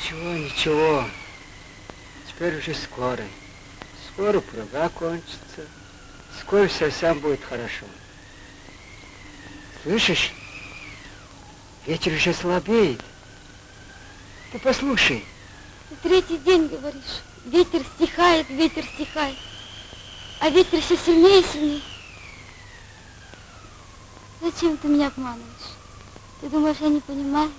Ничего, ничего. Теперь уже скоро. Скоро прага кончится. Скоро совсем будет хорошо. Слышишь? Ветер уже слабеет. Ты послушай. третий день говоришь. Ветер стихает, ветер стихает. А ветер все сильнее и сильнее. Зачем ты меня обманываешь? Ты думаешь, я не понимаю?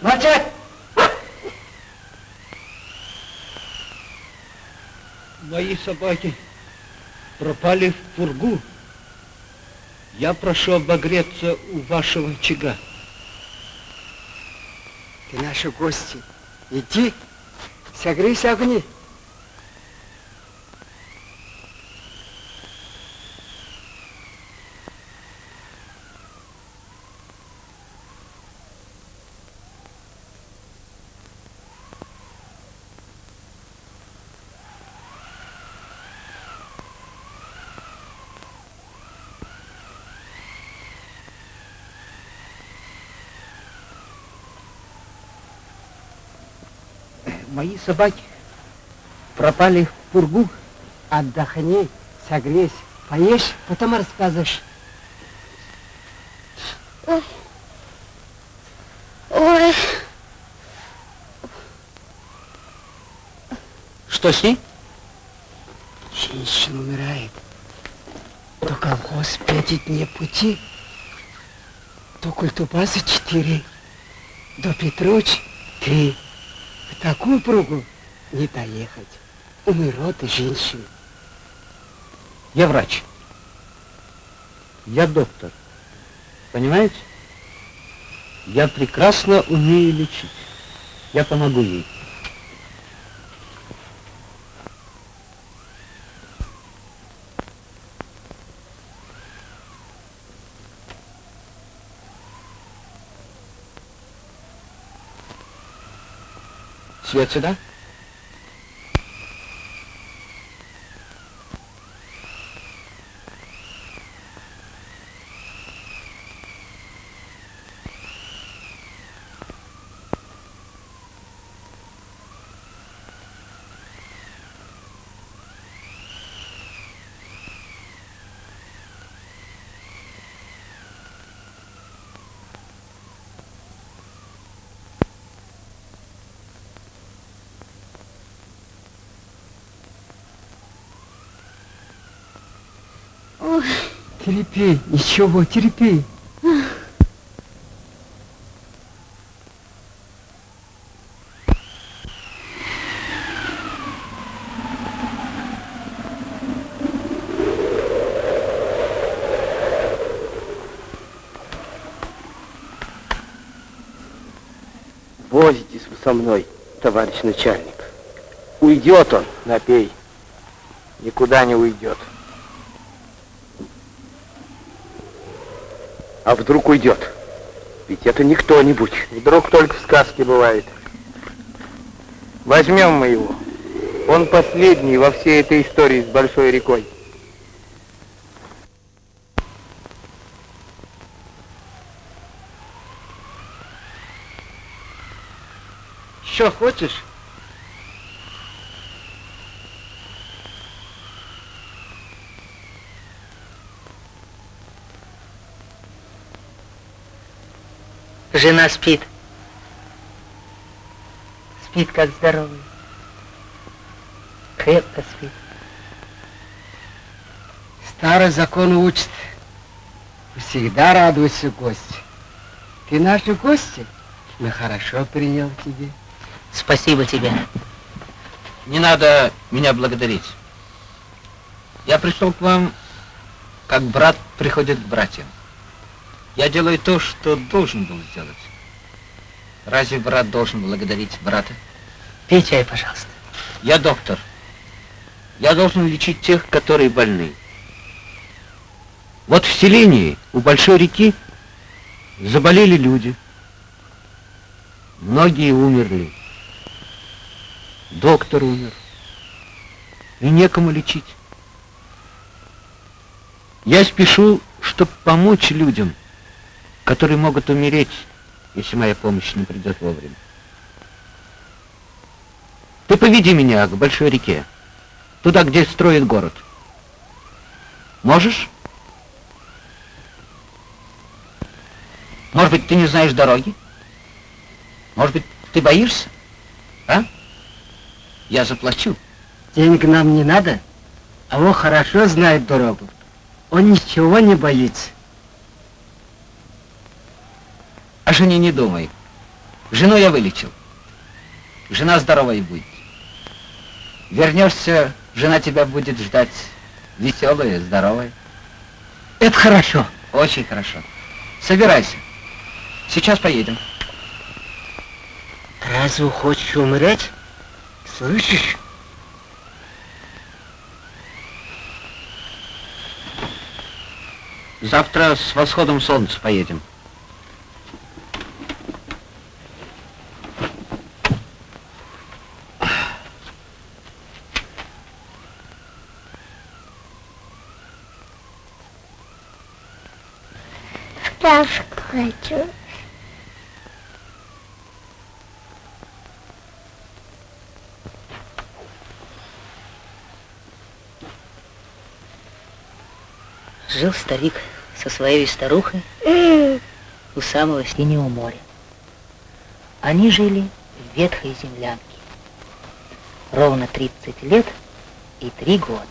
Молчать! Мои собаки пропали в пургу. Я прошу обогреться у вашего очага. Ты наши гости. Иди, согрейся огни. Мои собаки пропали в пургу. Отдохни, согрейся, поешь, потом рассказываешь. Ой. Ой. Что с ней? Женщина умирает. То колхоз пять дней пути, то культубаза четыре, до Петруч три. В такую пругу не доехать. Умирот и женщина. Я врач. Я доктор. Понимаете? Я прекрасно умею лечить. Я помогу ей. Ci açıdan? Терпи, ничего, терпи. Возитесь вы со мной, товарищ начальник. Уйдет он, напей. Никуда не уйдет. А вдруг уйдет? Ведь это не кто-нибудь. Вдруг только в сказке бывает. Возьмем мы его. Он последний во всей этой истории с большой рекой. Что хочешь? Жена спит. Спит, как здоровый. Крепко спит. Старый закон учит. Всегда радуйся гости. Ты наши гости. Мы хорошо принял тебе. Спасибо тебе. Не надо меня благодарить. Я пришел к вам, как брат приходит к братьям. Я делаю то, что должен был сделать. Разве брат должен благодарить брата? Пей чай, пожалуйста. Я доктор. Я должен лечить тех, которые больны. Вот в селении у большой реки заболели люди. Многие умерли. Доктор умер. И некому лечить. Я спешу, чтобы помочь людям, которые могут умереть, если моя помощь не придет вовремя. Ты поведи меня к большой реке, туда, где строят город. Можешь? Может быть, ты не знаешь дороги? Может быть, ты боишься? А? Я заплачу. Денег нам не надо, а он хорошо знает дорогу. Он ничего не боится. О жене не думай. Жену я вылечил. Жена здоровая будет. Вернешься, жена тебя будет ждать веселая, здоровая. Это хорошо. Очень хорошо. Собирайся. Сейчас поедем. Разве хочешь умереть? Слышишь? Завтра с восходом солнца поедем. Пташку хочу. Жил старик со своей старухой у самого синего моря. Они жили в ветхой землянке. Ровно 30 лет и 3 года.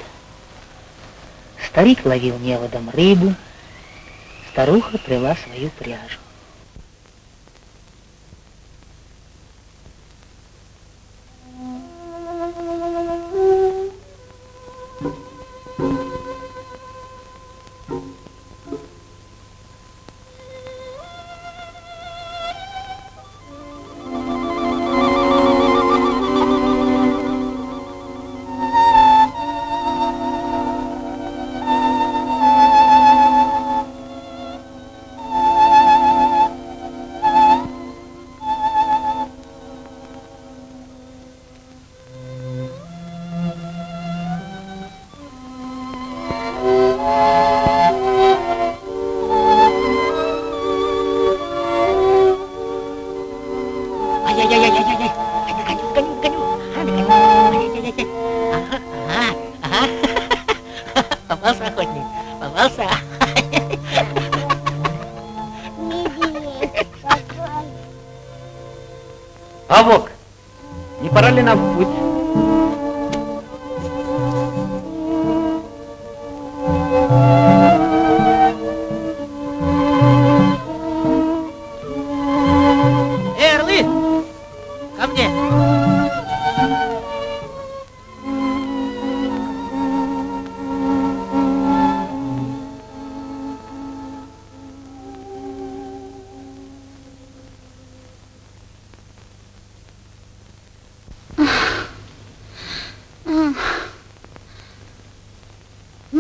Старик ловил неводом рыбу, старуха плела свою пряжу.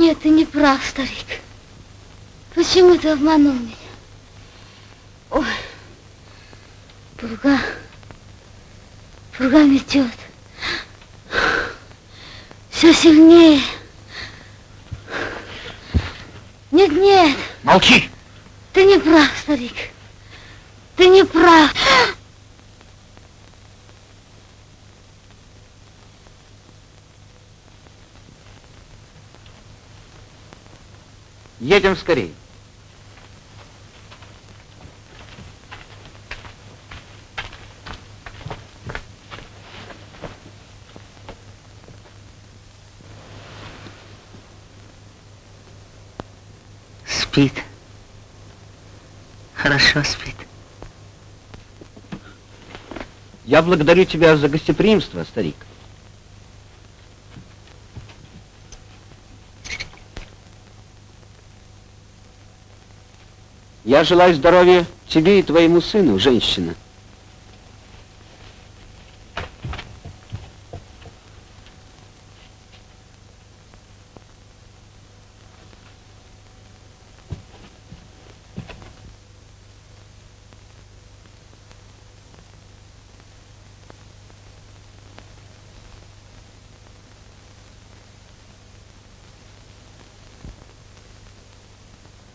Нет, ты не прав, старик. Почему ты обманул меня? Ой, пурга, пурга метет. Все сильнее. Нет, нет, Молчи! ты не прав, старик. Ты не прав. Едем скорее. Спит. Хорошо спит. Я благодарю тебя за гостеприимство, старик. Я желаю здоровья тебе и твоему сыну, женщина.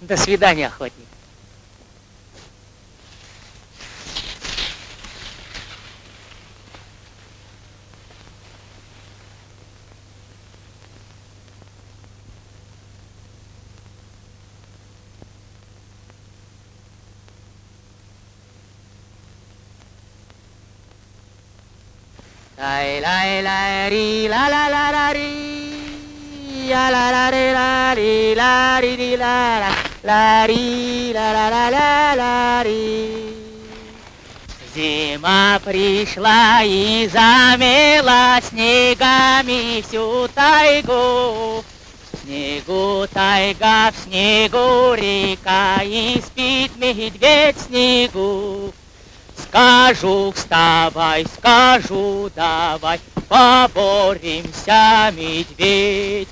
До свидания, охотник. Лай лай лай ри ла ла ла ла ри я ла ла ри ла ри ла ри ри ла ла ла ри ла ла ла ла ла ри Зима пришла и замела снегами всю тайгу. В снегу тайга, в снегу река, и спит медведь в снегу. Скажу, вставай, скажу, давай, поборемся, медведь.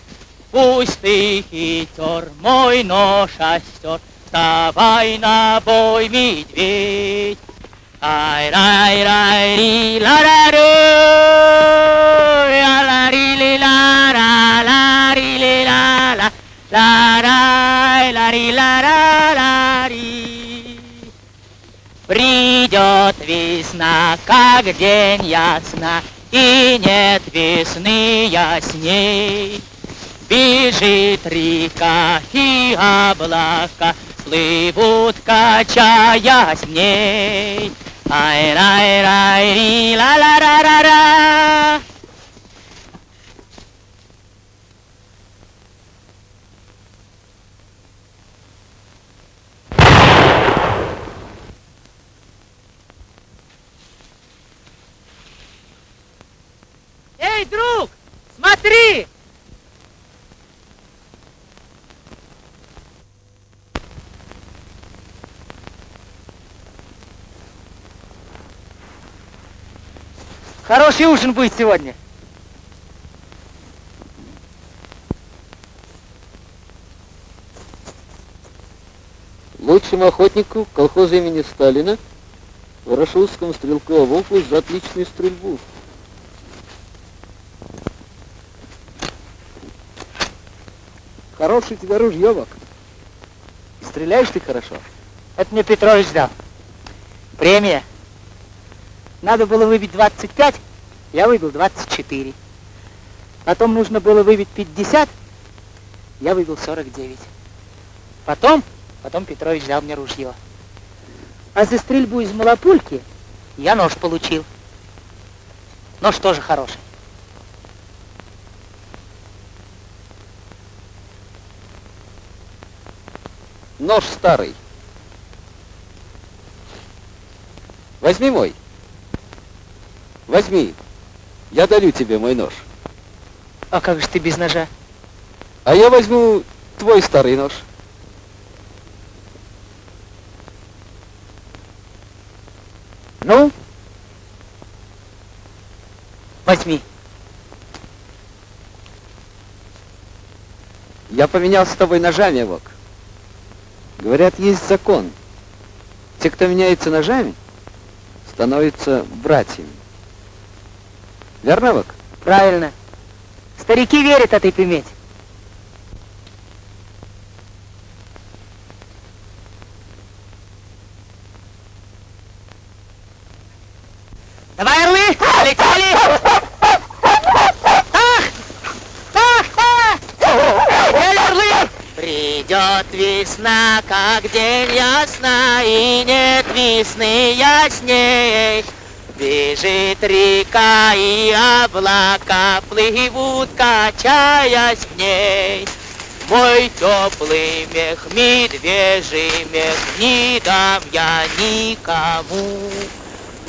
Пусть ты хитер, мой нож остер, вставай на бой, медведь. Ай, рай, рай, ри, ла, ра, ру, ля, ла, ри, ли, ла, ра, ла, ри, ли, ла, ла, ла, рай, ла, ри, ла, ра, ла, ри. Придет весна, как день ясна, и нет весны ясней. Бежит река и облака, плывут, качаясь в ней. Ай, рай, рай, ри, ла, ла, ра, ра, ра. Эй, друг, смотри! Хороший ужин будет сегодня. Лучшему охотнику колхоза имени Сталина, Ворошиловскому стрелковому округу за отличную стрельбу. Хорошее у тебя ружье, Вак. И стреляешь ты хорошо. Это мне Петрович дал. Премия. Надо было выбить 25, я выбил 24. Потом нужно было выбить 50, я выбил 49. Потом, потом Петрович дал мне ружье. А за стрельбу из малопульки я нож получил. Нож тоже хороший. Нож старый. Возьми мой. Возьми. Я дарю тебе мой нож. А как же ты без ножа? А я возьму твой старый нож. Ну? Возьми. Я поменялся с тобой ножами, Вок. Говорят, есть закон. Те, кто меняется ножами, становятся братьями. Верно, Вок? Правильно. Старики верят этой примете. Давай, орлы, полетели! Ах! Ах! Ах! Эй, орлы! Придет весна, как день ясна, и нет весны ясней. Бежит река и облака плывут, качаясь в ней. Мой теплый мех, медвежий мех, не дам я никому.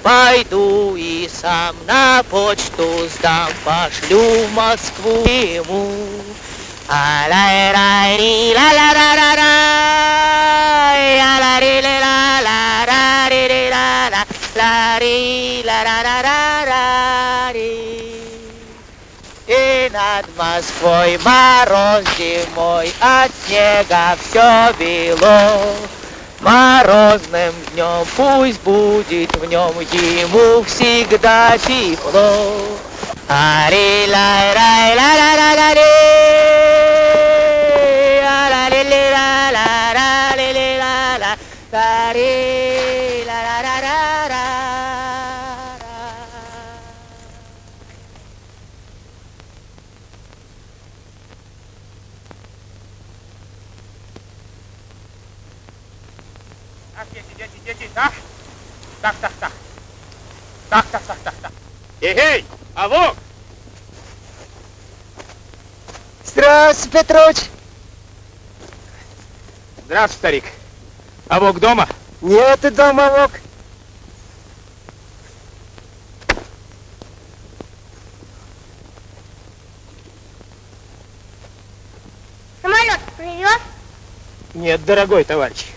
Пойду и сам на почту сдам, пошлю в Москву ему. а ла ра ри ла ла ра ра ра а ла ри ла ла ра ри ри ла ла ла ри ла ра ра ра ра ри И над Москвой мороз зимой от снега все бело. Морозным днем пусть будет в нем ему всегда тепло. Ари Так, так, так. Так, так, так, так, так. Эгей, а вот, Здравствуй, Петрович. здравствуй, старик. А вок дома? Нет ты дома, Вок. Самолет привез? Нет, дорогой товарищ.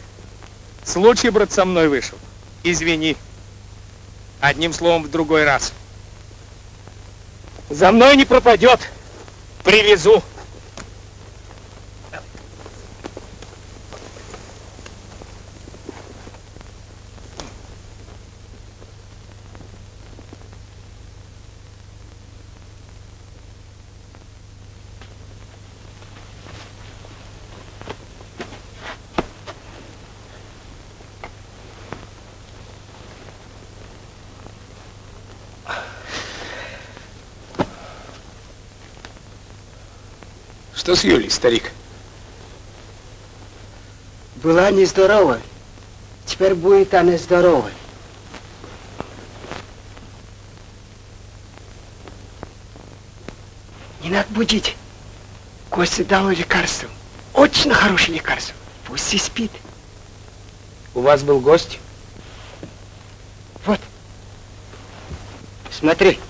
Случай, брат, со мной вышел. Извини. Одним словом, в другой раз. За мной не пропадет. Привезу. Что с Юлей, старик? Была нездорова. Теперь будет она здоровой. Не надо будить. Костя дал лекарство. Очень хорошее лекарство. Пусть и спит. У вас был гость? Вот. Смотри.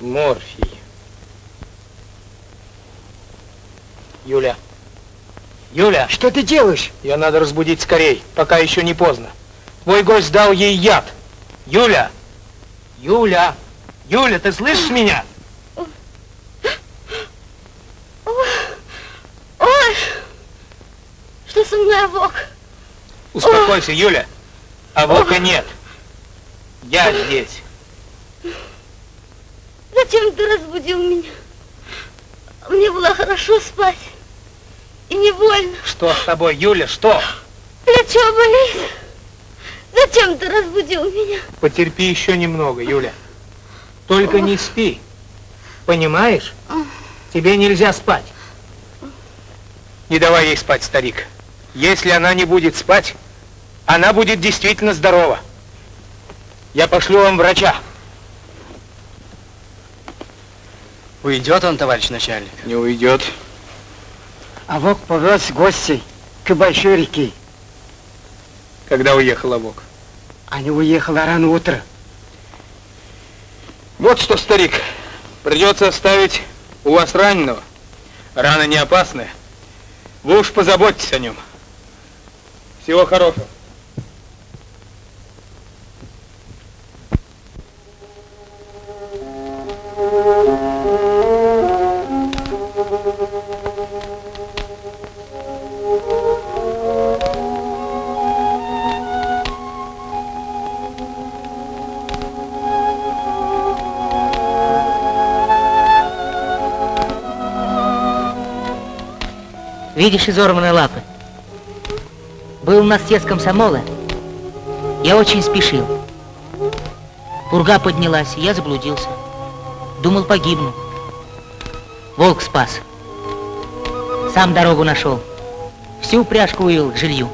Морфий. Юля. Юля, Что ты делаешь? ее надо разбудить скорей, пока еще не поздно. Твой гость дал ей яд. Юля! Юля! Юля, ты слышишь меня? Ой, что со мной, Вок? Успокойся, Юля. А Вока нет. Я здесь. Зачем ты разбудил меня? Мне было хорошо спать. И не больно. Что с тобой, Юля, что? Плечо болит. Зачем ты разбудил меня? Потерпи еще немного, Юля. Только не спи. Понимаешь? Тебе нельзя спать. Не давай ей спать, старик. Если она не будет спать, она будет действительно здорова. Я пошлю вам врача. Уйдет он, товарищ начальник? Не уйдет. А Вок повез гостей к большой реке. Когда уехала Вок? Они уехали рано утром. Вот что, старик, придется оставить у вас раненого. Рана не опасная. Вы уж позаботьтесь о нем. Всего хорошего. Видишь изорванные лапы? Был у нас съезд комсомола. Я очень спешил. Пурга поднялась, и я заблудился. Думал, погибну. Волк спас. Сам дорогу нашел. Всю упряжку вывел к жилью.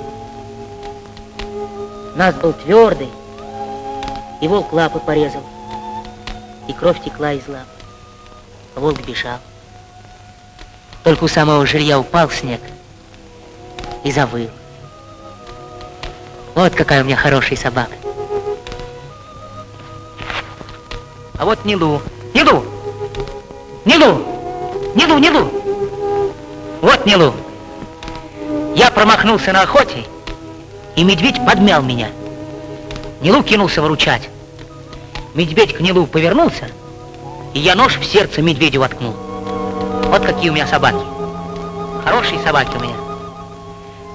Нас был твердый, и волк лапы порезал. И кровь текла из лап. Волк бежал. Только у самого жилья упал снег и завыл. Вот какая у меня хорошая собака. А вот Нилу. Нилу! Нилу! Нилу, Нилу! Вот Нилу. Я промахнулся на охоте, и медведь подмял меня. Нилу кинулся выручать. Медведь к Нилу повернулся, и я нож в сердце медведю воткнул. Вот какие у меня собаки. Хорошие собаки у меня.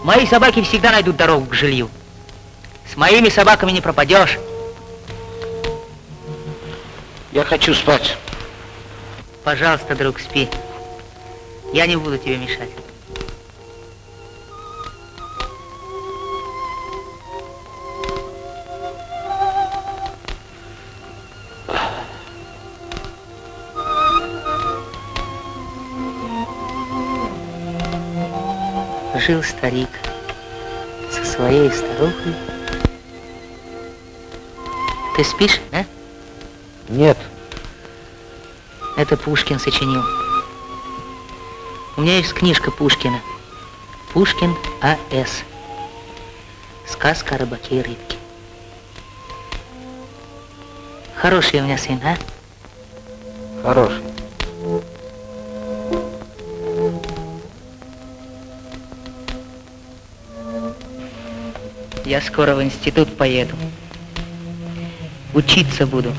Мои собаки всегда найдут дорогу к жилью. С моими собаками не пропадешь. Я хочу спать. Пожалуйста, друг, спи. Я не буду тебе мешать. Жил старик со своей старухой. Ты спишь, да? Нет. Это Пушкин сочинил. У меня есть книжка Пушкина. Пушкин А.С. Сказка о рыбаке и рыбке. Хороший у меня сын, а? Хороший. Я скоро в институт поеду. Учиться буду.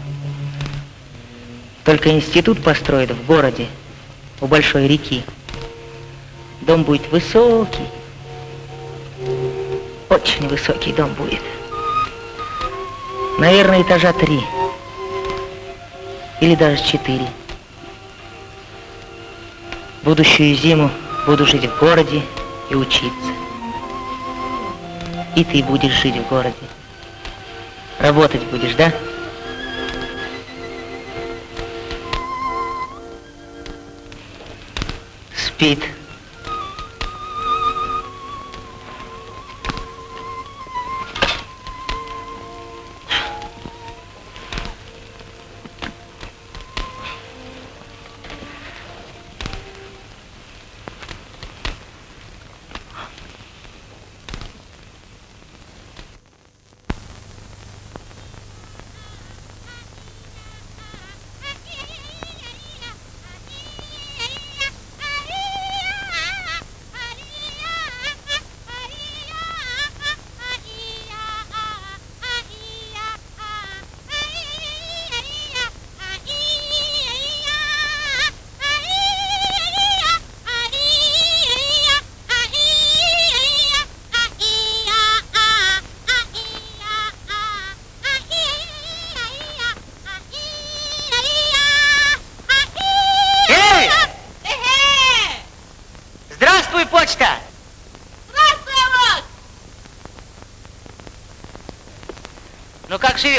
Только институт построят в городе, у большой реки. Дом будет высокий. Очень высокий дом будет. Наверное, этажа три. Или даже четыре. Будущую зиму буду жить в городе и учиться. И ты будешь жить в городе. Работать будешь, да? Спит.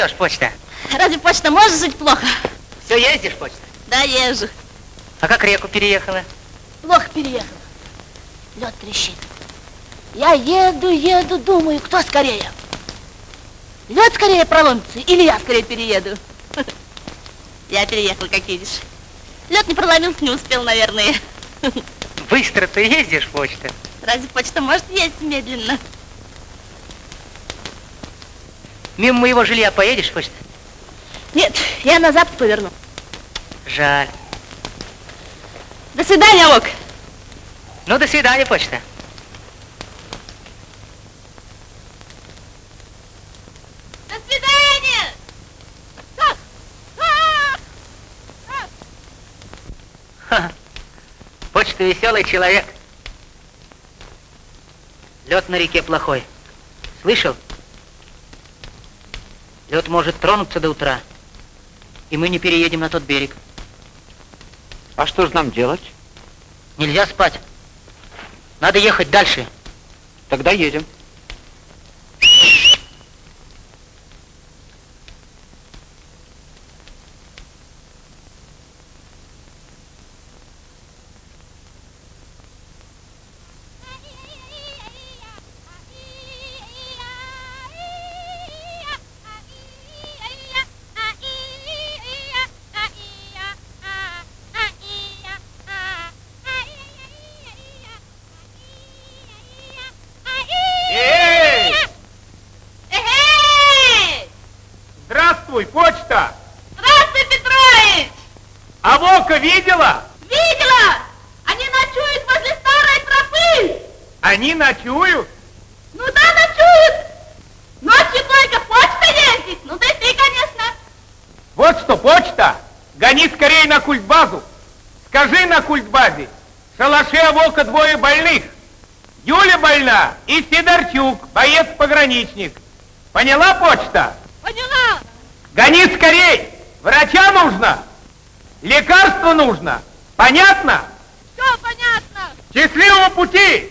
Живешь, почта? Разве почта может жить плохо? Все ездишь, почта? Да, езжу. А как реку переехала? Плохо переехал. Лед трещит. Я еду, еду, думаю, кто скорее? Лед скорее проломится или я скорее перееду? Я переехал, как видишь. Лед не проломился, не успел, наверное. Быстро ты ездишь, почта. Разве почта может ездить медленно? Мимо моего жилья поедешь, почта? Нет, я на запад поверну. Жаль. До свидания, Вок. Ну, до свидания, почта. До свидания! Ха. Почта веселый человек. Лед на реке плохой. Слышал? Лед может тронуться до утра, и мы не переедем на тот берег. А что же нам делать? Нельзя спать. Надо ехать дальше. Тогда едем. Они ночуют? Ну да, ночуют! Ночью только почта ездит, ну да ты, конечно. Вот что, почта, гони скорее на культбазу. Скажи на культбазе, в шалаше Волка двое больных. Юля больна и Сидорчук, боец-пограничник. Поняла почта? Поняла? Гони скорей! Врача нужно! Лекарство нужно! Понятно? Все понятно. Счастливого пути!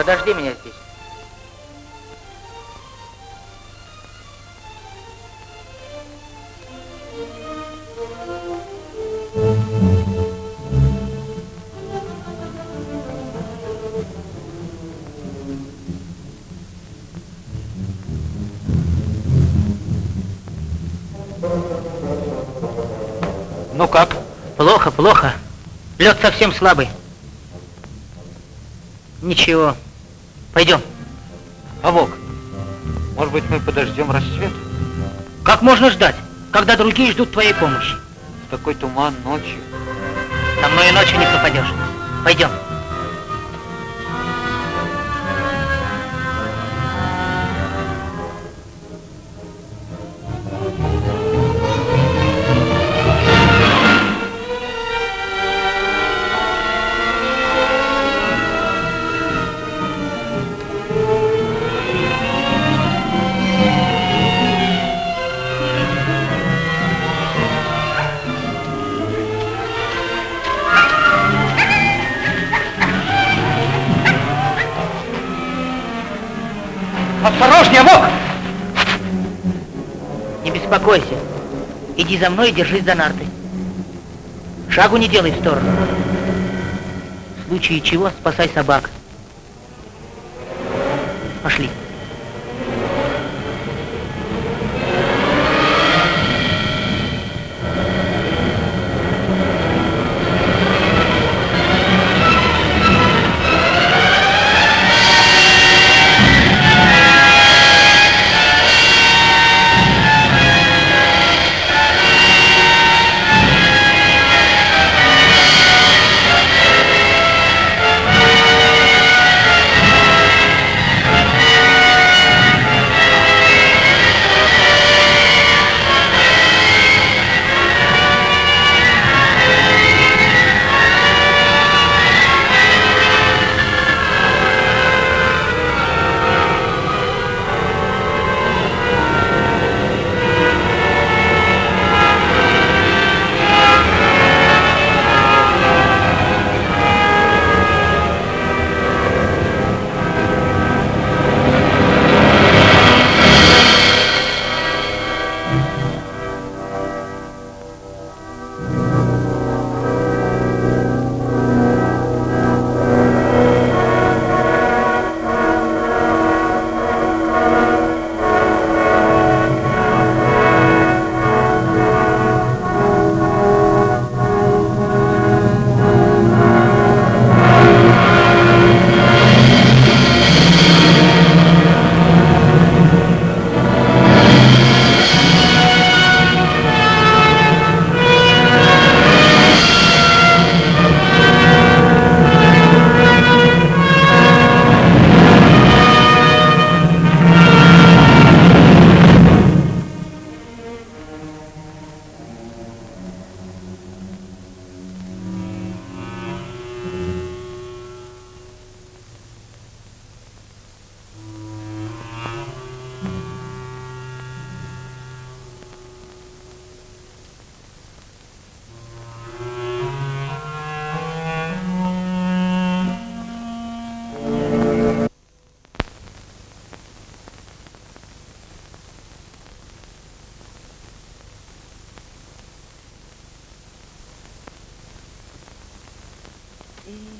Подожди меня здесь. Ну как? Плохо, плохо. Лед совсем слабый. Ничего. Пойдем. А Вок, может быть, мы подождем рассвет? Как можно ждать, когда другие ждут твоей помощи? Такой туман ночью. Со мной ночью не пропадешь. Пойдем. Иди за мной и держись за нарты. Шагу не делай в сторону. В случае чего спасай собак.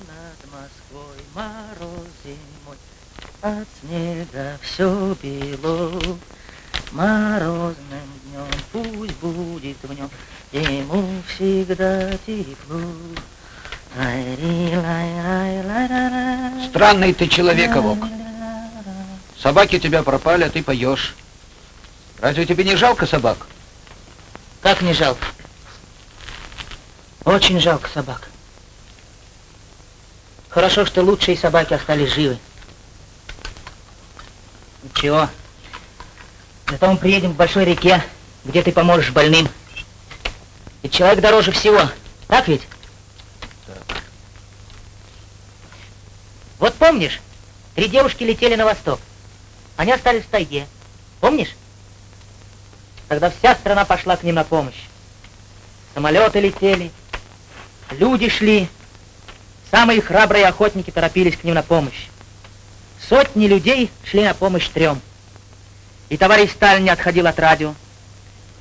Над Москвой мороз зимой, от снега все бело. Морозным днем пусть будет в нем ему всегда тепло. Странный ты человек, Авок. Собаки у тебя пропали, а ты поешь. Разве тебе не жалко собак? Как не жалко? Очень жалко собак. Хорошо, что лучшие собаки остались живы. Ничего. Зато мы приедем к большой реке, где ты поможешь больным. Ведь человек дороже всего. Так ведь? Так. Вот помнишь, три девушки летели на восток. Они остались в тайге. Помнишь? Тогда вся страна пошла к ним на помощь. Самолеты летели, люди шли. Самые храбрые охотники торопились к ним на помощь. Сотни людей шли на помощь трем. И товарищ Сталин не отходил от радио.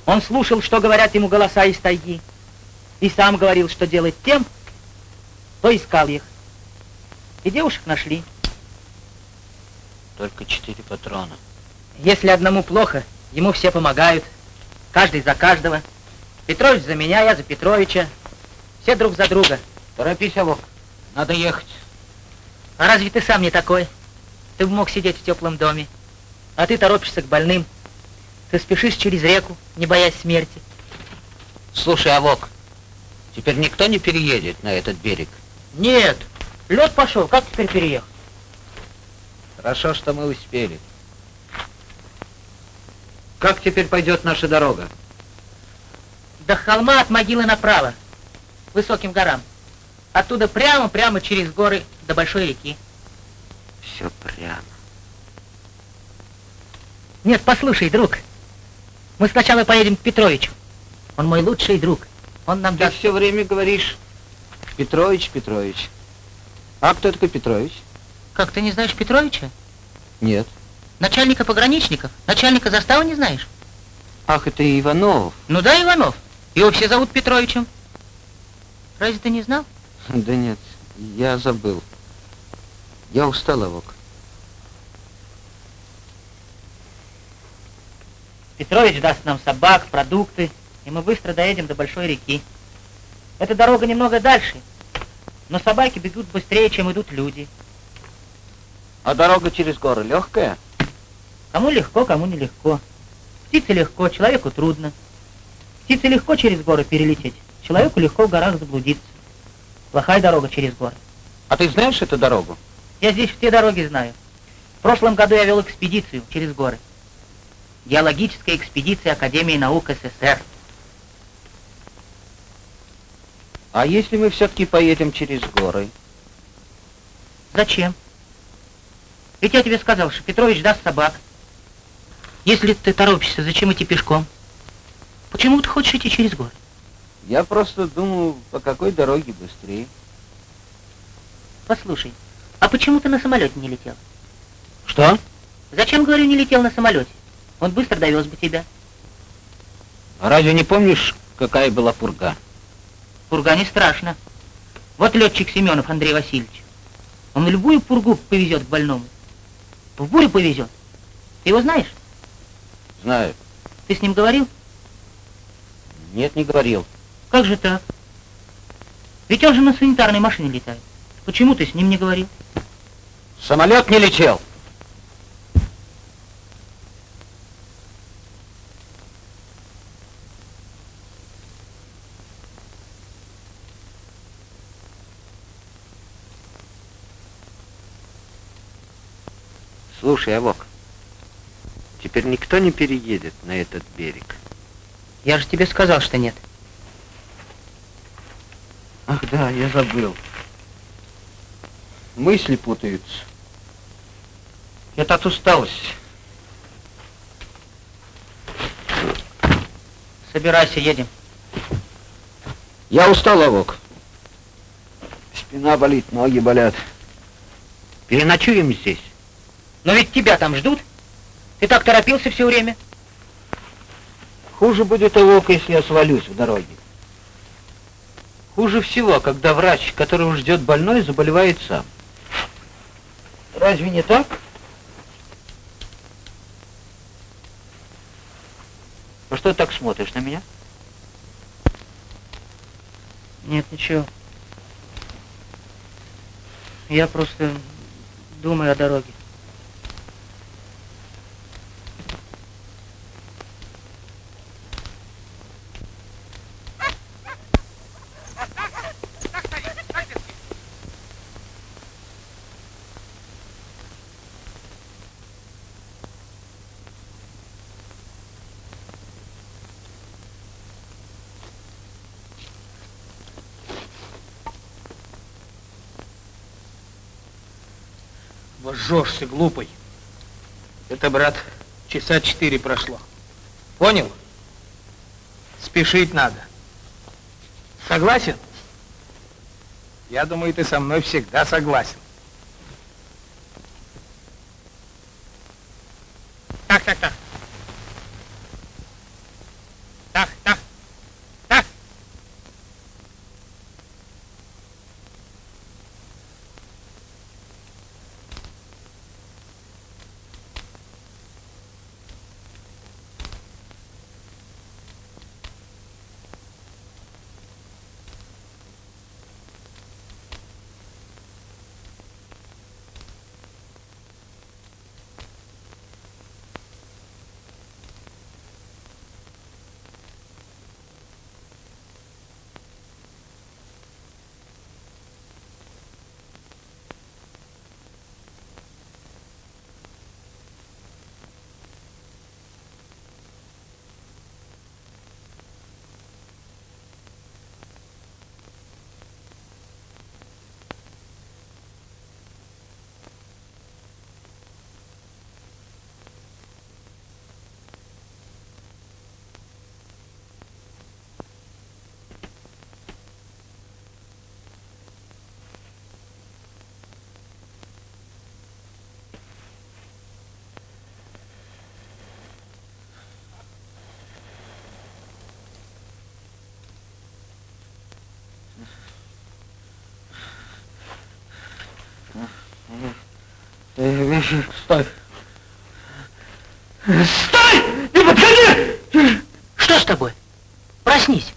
Он слушал, что говорят ему голоса из тайги. И сам говорил, что делать тем, кто искал их. И девушек нашли. Только четыре патрона. Если одному плохо, ему все помогают. Каждый за каждого. Петрович за меня, я за Петровича. Все друг за друга. Торопись, Авок. Надо ехать. А разве ты сам не такой? Ты бы мог сидеть в теплом доме. А ты торопишься к больным. Ты спешишь через реку, не боясь смерти. Слушай, Авок, теперь никто не переедет на этот берег. Нет, лед пошел, как теперь переехать? Хорошо, что мы успели. Как теперь пойдет наша дорога? До холма от могилы направо, высоким горам. Оттуда прямо-прямо через горы до большой реки. Все прямо. Нет, послушай, друг. Мы сначала поедем к Петровичу. Он мой лучший друг. Он нам Ты даст... все время говоришь Петрович, Петрович. А кто такой Петрович? Как, ты не знаешь Петровича? Нет. Начальника пограничников? Начальника заставы не знаешь? Ах, это Иванов. Ну да, Иванов. Его все зовут Петровичем. Разве ты не знал? Да нет, я забыл. Я устал, Авок. Петрович даст нам собак, продукты, и мы быстро доедем до большой реки. Эта дорога немного дальше, но собаки бегут быстрее, чем идут люди. А дорога через горы легкая? Кому легко, кому нелегко. Птице легко, человеку трудно. Птице легко через горы перелететь, человеку легко в горах заблудиться. Плохая дорога через горы. А ты знаешь эту дорогу? Я здесь все дороги знаю. В прошлом году я вел экспедицию через горы. Геологическая экспедиция Академии наук СССР. А если мы все-таки поедем через горы? Зачем? Ведь я тебе сказал, что Петрович даст собак. Если ты торопишься, зачем идти пешком? Почему ты хочешь идти через горы? Я просто думаю, по какой дороге быстрее. Послушай, а почему ты на самолете не летел? Что? Зачем, говорю, не летел на самолете? Он быстро довез бы тебя. А разве не помнишь, какая была пурга? Пурга не страшно. Вот летчик Семенов Андрей Васильевич. Он любую пургу повезет к больному. В бурю повезет. Ты его знаешь? Знаю. Ты с ним говорил? Нет, не говорил. Как же так? Ведь он же на санитарной машине летает. Почему ты с ним не говорил? Самолет не летел. Слушай, Авок, теперь никто не переедет на этот берег. Я же тебе сказал, что нет. Ах да, я забыл. Мысли путаются. Это от усталости. Собирайся, едем. Я устал, Авок. Спина болит, ноги болят. Переночуем здесь. Но ведь тебя там ждут. Ты так торопился все время. Хуже будет, Авок, если я свалюсь в дороге. Хуже всего, когда врач, которого ждет больной, заболевает сам. Разве не так? Ну что ты так смотришь на меня? Нет, ничего. Я просто думаю о дороге. Вожжешься, глупый. Это, брат, часа четыре прошло. Понял? Спешить надо. Согласен? Я думаю, ты со мной всегда согласен. Так, так, так. Так, так, так. Стой! Стой! Не подходи! Что с тобой? Проснись.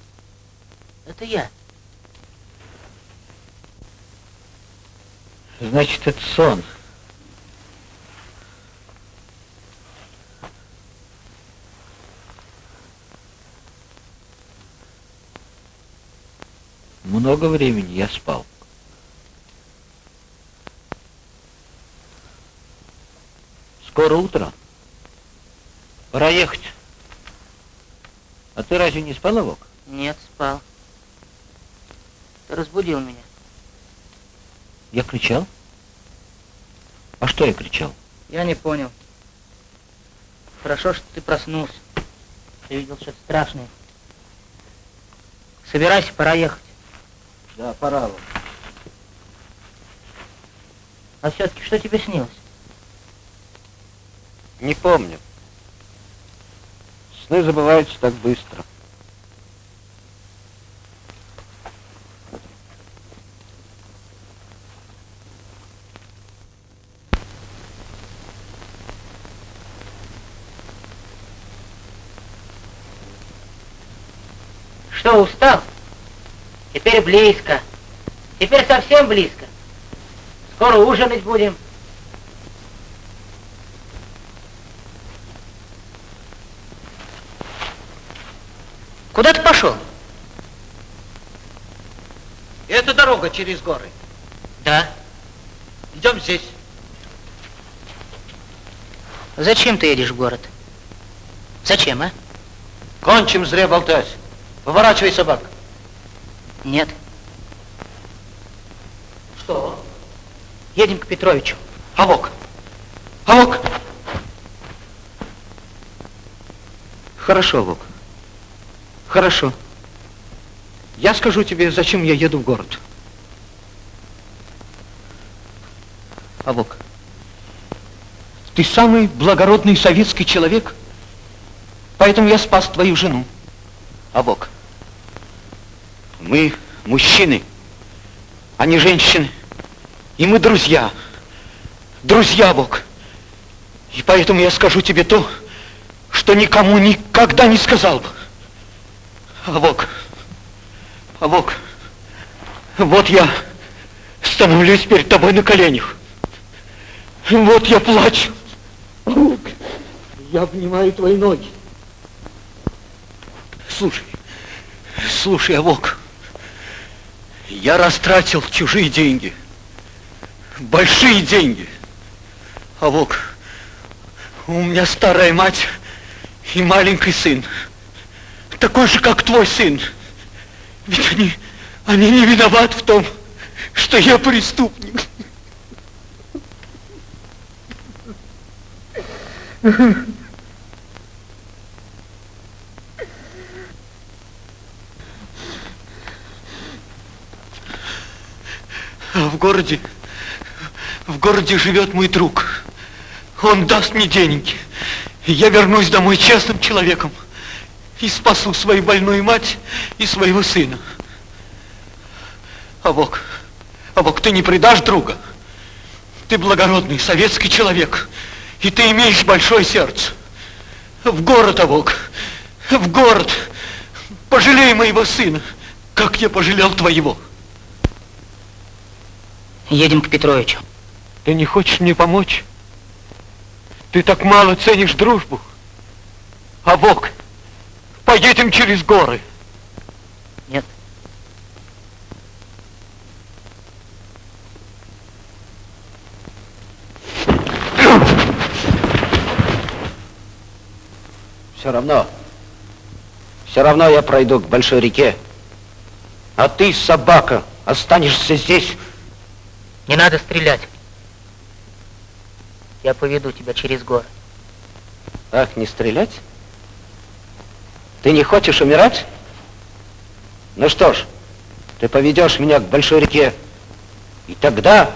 Это я. Значит, это сон. Много времени я спал. Скоро утро. Пора ехать. А ты разве не спал, Вок? Нет, спал. Ты разбудил меня. Я кричал? А что я кричал? Я не понял. Хорошо, что ты проснулся. Ты видел что-то страшное. Собирайся, пора ехать. Да, пора, Вок. А все-таки что тебе снилось? Не помню. Сны забываются так быстро. Что, устал? Теперь близко. Теперь совсем близко. Скоро ужинать будем. Куда ты пошел? Это дорога через горы. Да. Идем здесь. Зачем ты едешь в город? Зачем, а? Кончим зря болтать. Поворачивай собак. Нет. Что? Едем к Петровичу. Авок. Авок. Хорошо, Вок. Хорошо. Я скажу тебе, зачем я еду в город. Авок. Ты самый благородный советский человек, поэтому я спас твою жену. Авок. Мы мужчины, а не женщины. И мы друзья. Друзья, Бог. И поэтому я скажу тебе то, что никому никогда не сказал бы. Авок. Авок. Вот я становлюсь перед тобой на коленях. Вот я плачу. Я обнимаю твои ноги. Слушай, слушай, Авок, я растратил чужие деньги, большие деньги. Авок, у меня старая мать и маленький сын, такой же, как твой сын. Ведь они, они не виноваты в том, что я преступник. А в городе, в городе живет мой друг. Он даст мне деньги. Я вернусь домой честным человеком и спасу свою больную мать и своего сына. А Бог, а Бог, ты не предашь друга. Ты благородный советский человек, и ты имеешь большое сердце. В город, а Бог, в город. Пожалей моего сына, как я пожалел твоего. Едем к Петровичу. Ты не хочешь мне помочь? Ты так мало ценишь дружбу. А Бог, поедем через горы. Нет. Все равно, все равно я пройду к большой реке. А ты, собака, останешься здесь. Не надо стрелять. Я поведу тебя через горы. Ах, не стрелять? Ты не хочешь умирать? Ну что ж, ты поведешь меня к большой реке. И тогда...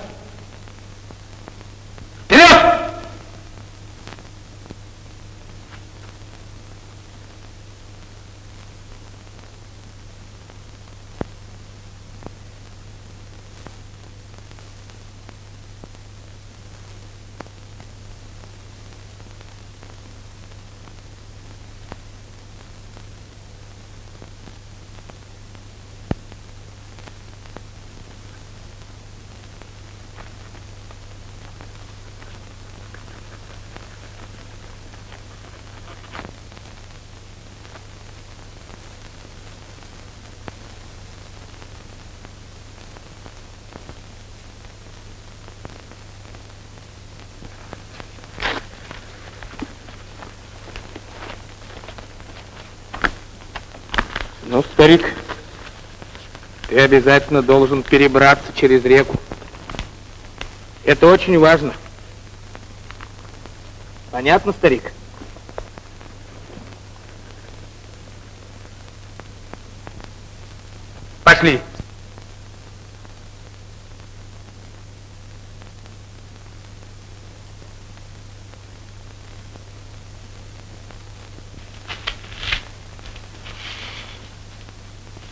Вперед! Ну, старик, ты обязательно должен перебраться через реку. Это очень важно. Понятно, старик? Пошли.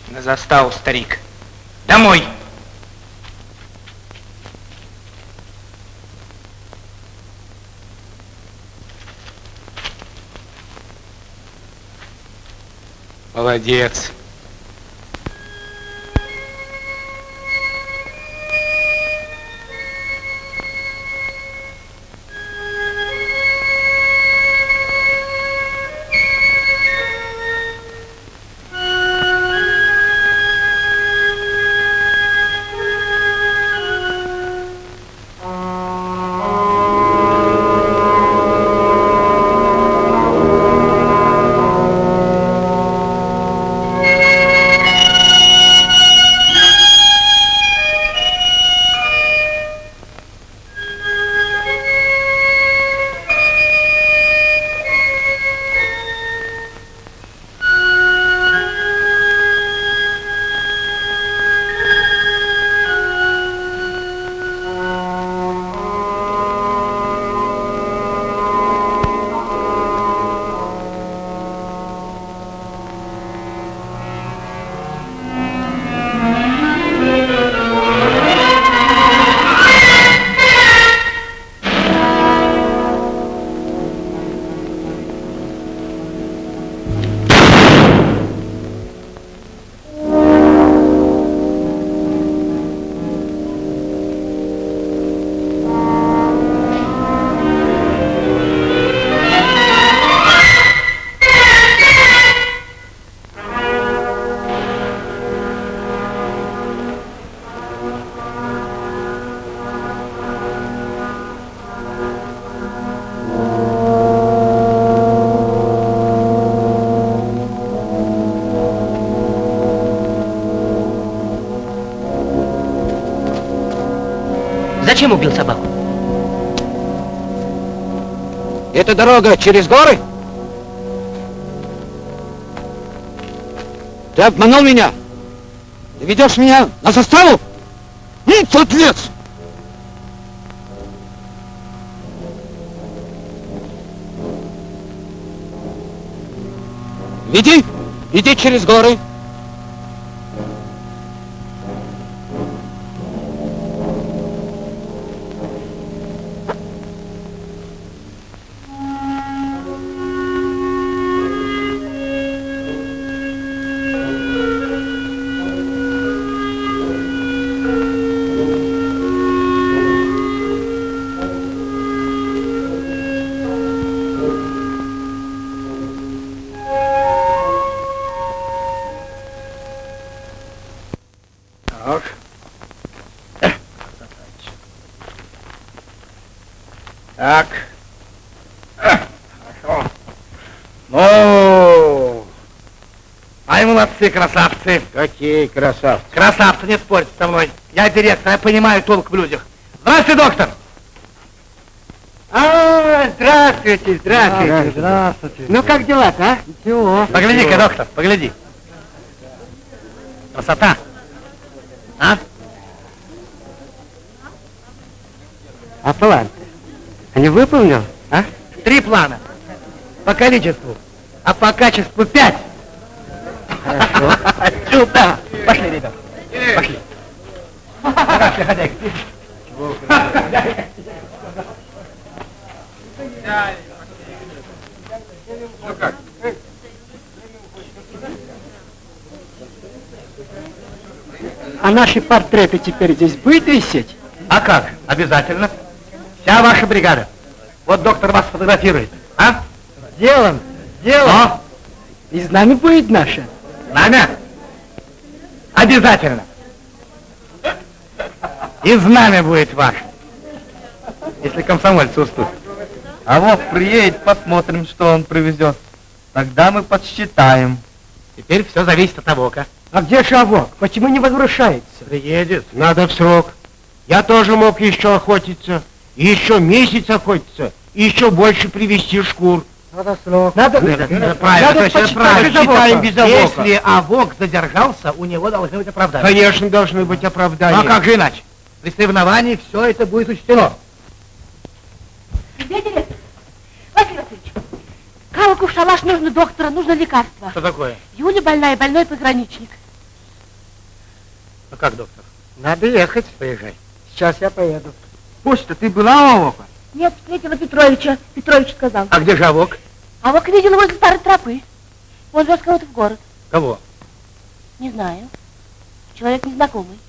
На заставу, старик. Домой! Молодец. Зачем убил собаку? Это дорога через горы? Ты обманул меня? Ты ведешь меня на заставу? И подлец! Веди, иди через горы. Молодцы, красавцы. Какие красавцы. Красавцы, не спорьте со мной. Я директор, я понимаю толк в людях. Здравствуйте, доктор. А, здравствуйте, здравствуйте. Здравствуйте. Ну как дела-то, а? Ничего. Погляди-ка, доктор, погляди. Красота. А? А план? Не выполнил, а? Три плана. По количеству. А по качеству пять. Хорошо. Сюда. Пошли, ребят. Пошли. Пошли, хозяйка. А наши портреты теперь здесь будет висеть? А как? Обязательно. Вся ваша бригада. Вот доктор вас фотографирует. А? Сделан, сделан. Но И знамя будет наше. знамя обязательно. И знамя будет ваше. Если комсомольцы уступят. А вот приедет, посмотрим, что он привезет. Тогда мы подсчитаем. Теперь все зависит от Авока. А где Шавок? Почему не возвращается? Приедет, надо в срок. Я тоже мог еще охотиться. И еще месяц охотиться. И еще больше привезти шкур. Надо срок. Надо, правильно, надо точно, правильно. без Авока. Считаем без Авока. Если Авок задержался, у него должны быть оправдания. Конечно, должны быть Ну оправдания. а как же иначе? При соревновании все это будет учтено. Где директор? Василий Васильевич, Калку в шалаш нужно доктора, нужно лекарство. Что такое? Юля больная, больной пограничник. А как, доктор? Надо ехать. Поезжай. Сейчас я поеду. Пусть-то ты была у Авока? Нет, встретила Петровича. Петрович сказал. А где же Авок? А вот видела возле старой тропы. Он вез кого-то в город. Кого? Не знаю. Человек незнакомый.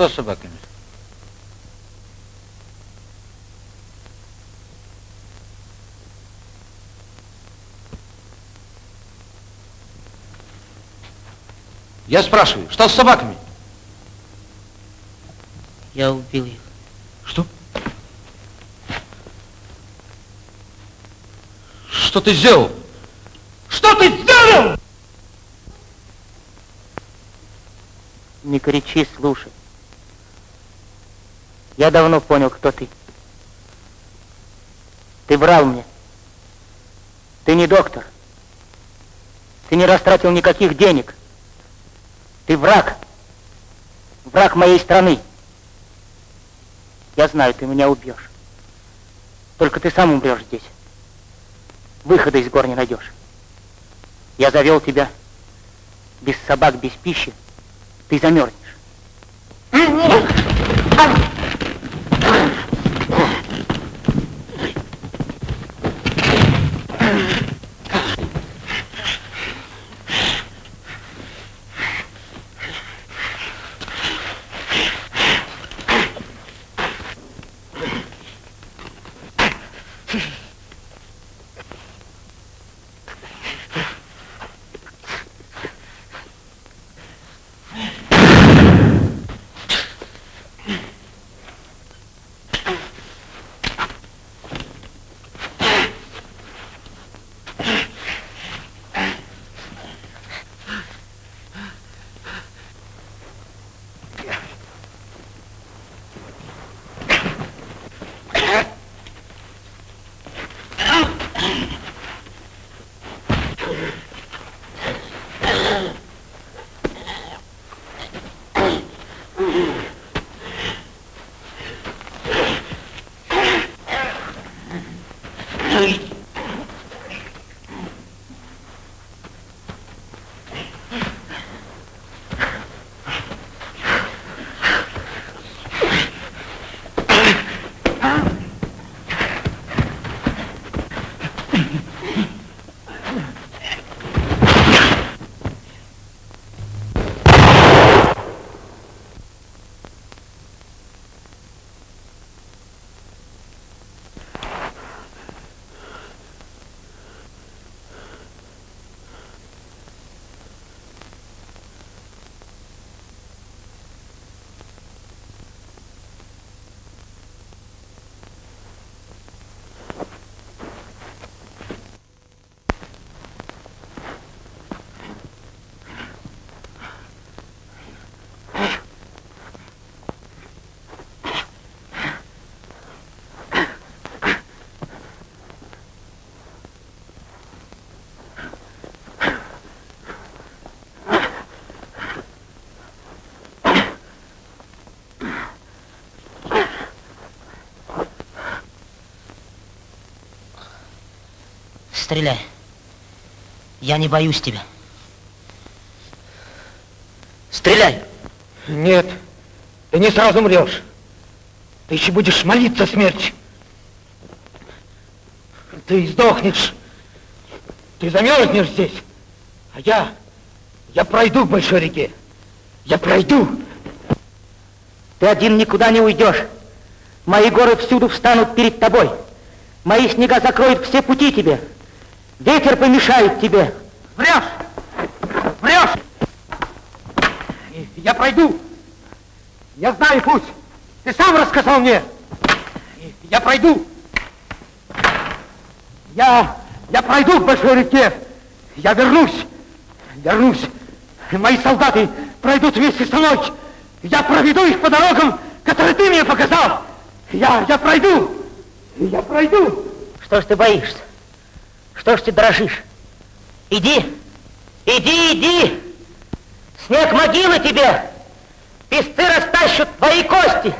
Что с собаками? Я спрашиваю, что с собаками? Я убил их. Что? Что ты сделал? Что ты сделал? Не кричи, слушай. Я давно понял, кто ты. Ты врал мне. Ты не доктор. Ты не растратил никаких денег. Ты враг. Враг моей страны. Я знаю, ты меня убьешь. Только ты сам умрешь здесь. Выхода из гор не найдешь. Я завел тебя без собак, без пищи. Ты замерзнешь. Стреляй. Я не боюсь тебя. Стреляй. Нет, ты не сразу умрешь. Ты еще будешь молиться смерти. Ты сдохнешь. Ты замерзнешь здесь. А я, я пройду к большой реке. Я пройду. Ты один никуда не уйдешь. Мои горы всюду встанут перед тобой. Мои снега закроют все пути тебе. Ветер помешает тебе. Врешь! Врешь! Я пройду. Я знаю путь. Ты сам рассказал мне. Я пройду. Я, я пройду к большой реке. Я вернусь. Вернусь. Мои солдаты пройдут вместе со мной. Я проведу их по дорогам, которые ты мне показал. Я, я пройду. Я пройду. Что ж ты боишься? Что ж ты дрожишь? Иди, иди, иди. Снег могилы тебе. Песцы растащут твои кости.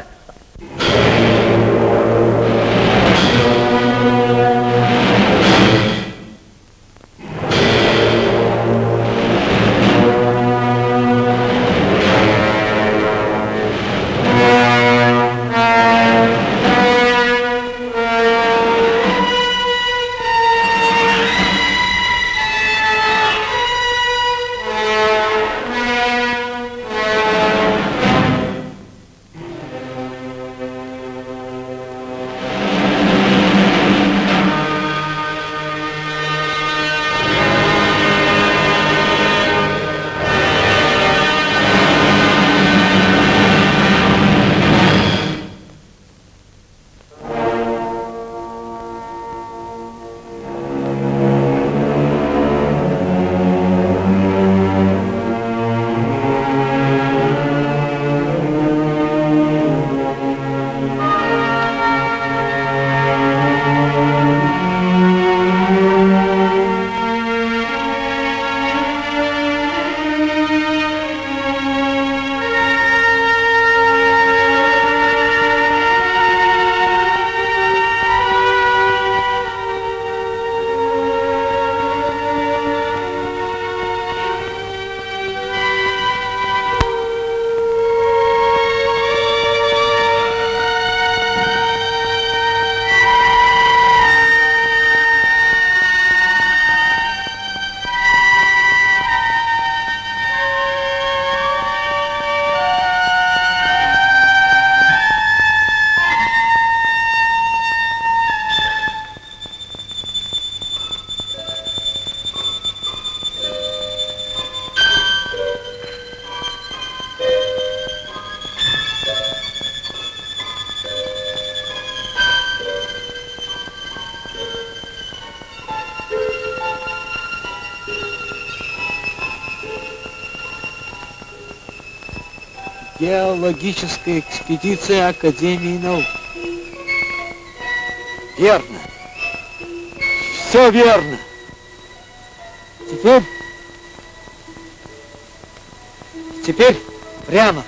Геологическая экспедиция Академии наук. Верно. Все верно. Теперь... Теперь прямо.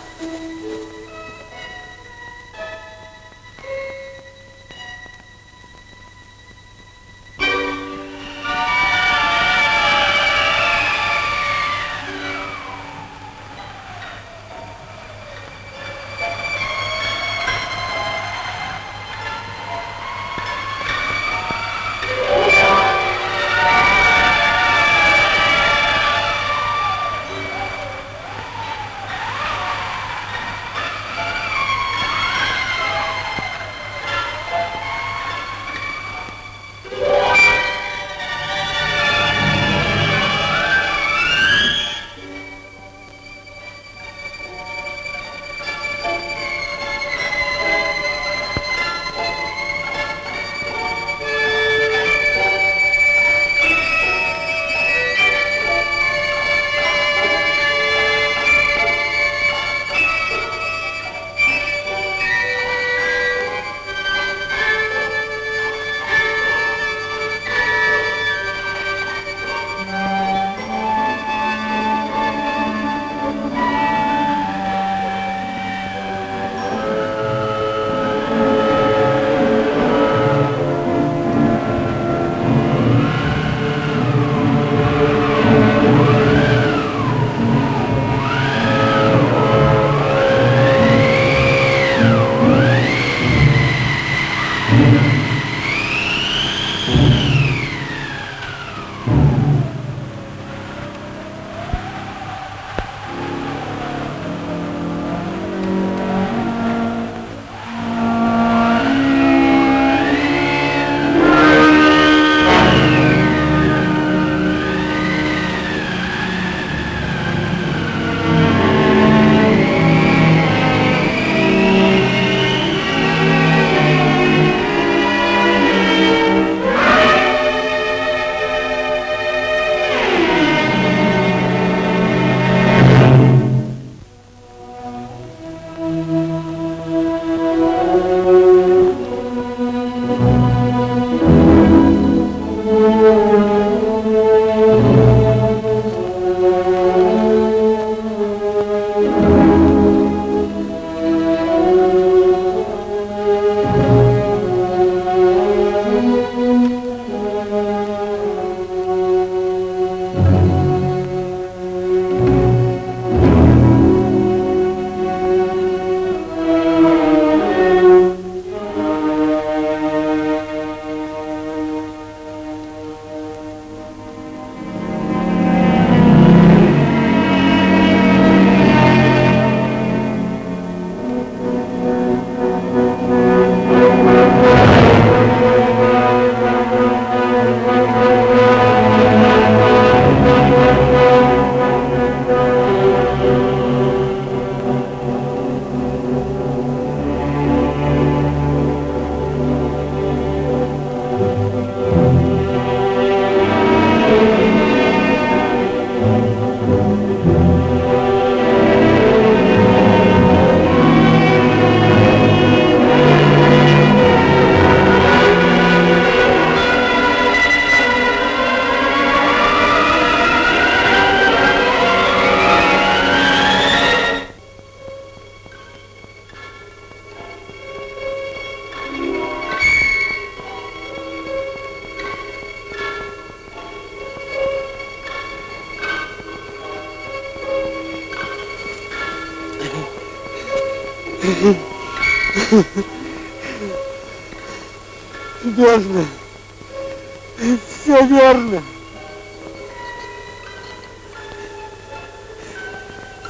Все верно.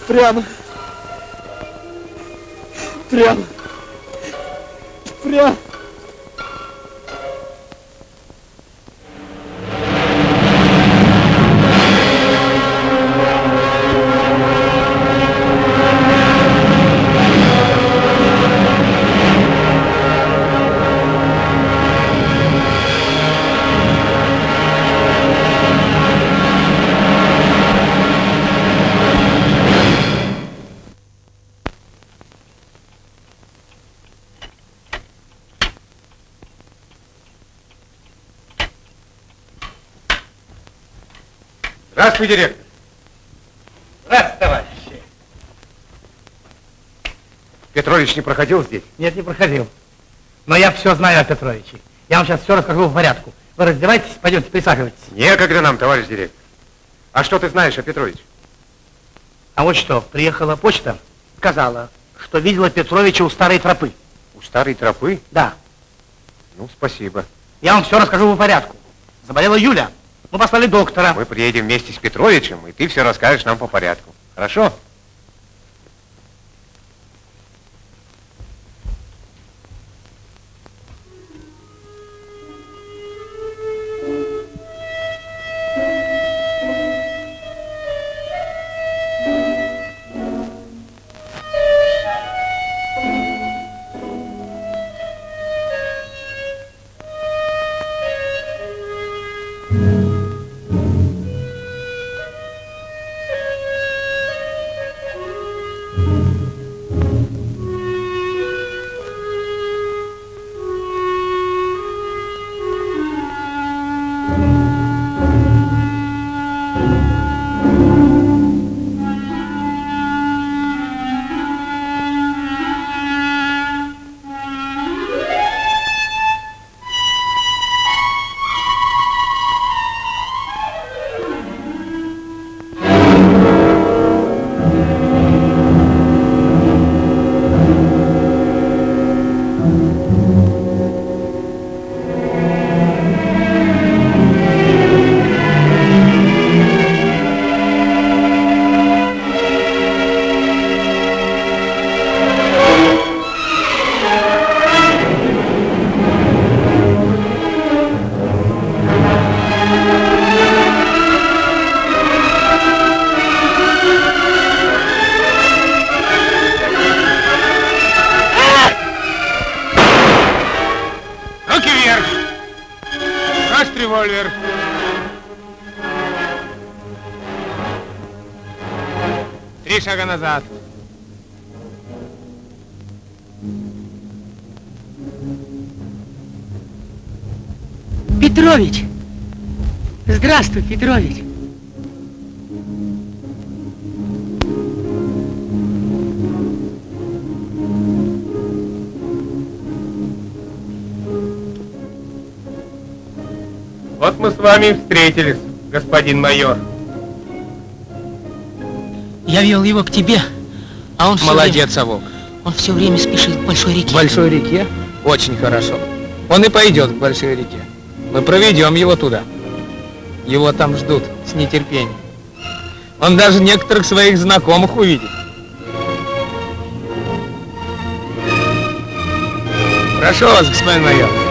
Прямо. Прямо. Прямо. Здравствуй, директор. Здравствуйте, товарищи. Петрович не проходил здесь? Нет, не проходил. Но я все знаю о Петровиче. Я вам сейчас все расскажу в порядку. Вы раздевайтесь, пойдемте, присаживайтесь. Некогда нам, товарищ директор. А что ты знаешь о Петровиче? А вот что, приехала почта, сказала, что видела Петровича у старой тропы. У старой тропы? Да. Ну, спасибо. Я вам все расскажу по порядку. Заболела Юля. Мы послали доктора. Мы приедем вместе с Петровичем, и ты все расскажешь нам по порядку. Хорошо? Назад. Петрович! Здравствуй, Петрович! Вот мы с вами и встретились, господин майор. Я вел его к тебе, а он все Молодец, Совок. время, он все время спешит к большой реке. К большой реке? Очень хорошо. Он и пойдет к большой реке. Мы проведем его туда. Его там ждут с нетерпением. Он даже некоторых своих знакомых увидит. Прошу вас, господин майор.